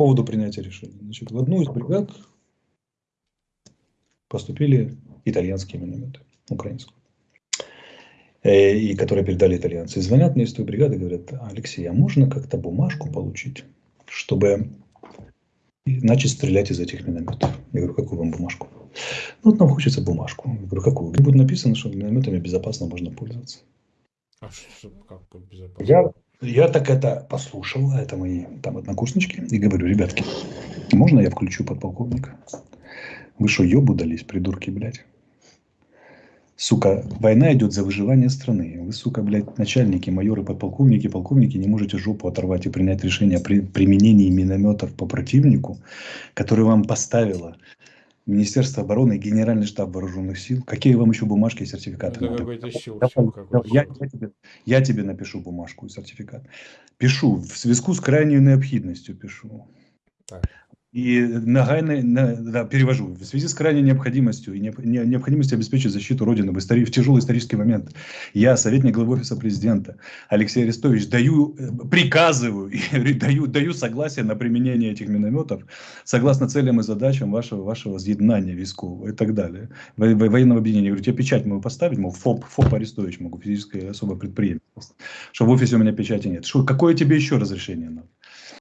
поводу принятия решения. Значит, в одну из бригад поступили итальянские минометы, украинские. Э, и которые передали итальянцы. И звонят мне из той бригады и говорят, Алексей, а можно как-то бумажку получить, чтобы начать стрелять из этих минометов? Я говорю, какую вам бумажку? Ну, вот нам хочется бумажку. Я говорю, какую? Где будет написано, что минометами безопасно можно пользоваться. А что, как безопасно? Я, я так это послушал, это мои там однокурснички, и говорю, ребятки, можно я включу подполковника? Вы что, ебу дались, придурки, блядь? Сука, война идет за выживание страны. Вы, сука, блядь, начальники, майоры, подполковники, полковники не можете жопу оторвать и принять решение о при, применении минометов по противнику, который вам поставило Министерство обороны и Генеральный штаб вооруженных сил. Какие вам еще бумажки и сертификаты Это надо? Я, я, тебе, я тебе напишу бумажку и сертификат. Пишу, в связку с крайней необходимостью пишу. Так. И нагайно, на, да, перевожу, в связи с крайней необходимостью и не, не, необходимостью обеспечить защиту Родины в, истори, в тяжелый исторический момент, я, советник главы Офиса Президента Алексей Арестович, даю, э, приказываю, даю, даю согласие на применение этих минометов согласно целям и задачам вашего, вашего з'еднания військового и так далее, во, во, военного объединения. Говорю, тебе печать могу поставить, мол, ФОП, ФОП Арестович могу, физическое особое предприятие, что в офисе у меня печати нет. Что, какое тебе еще разрешение надо?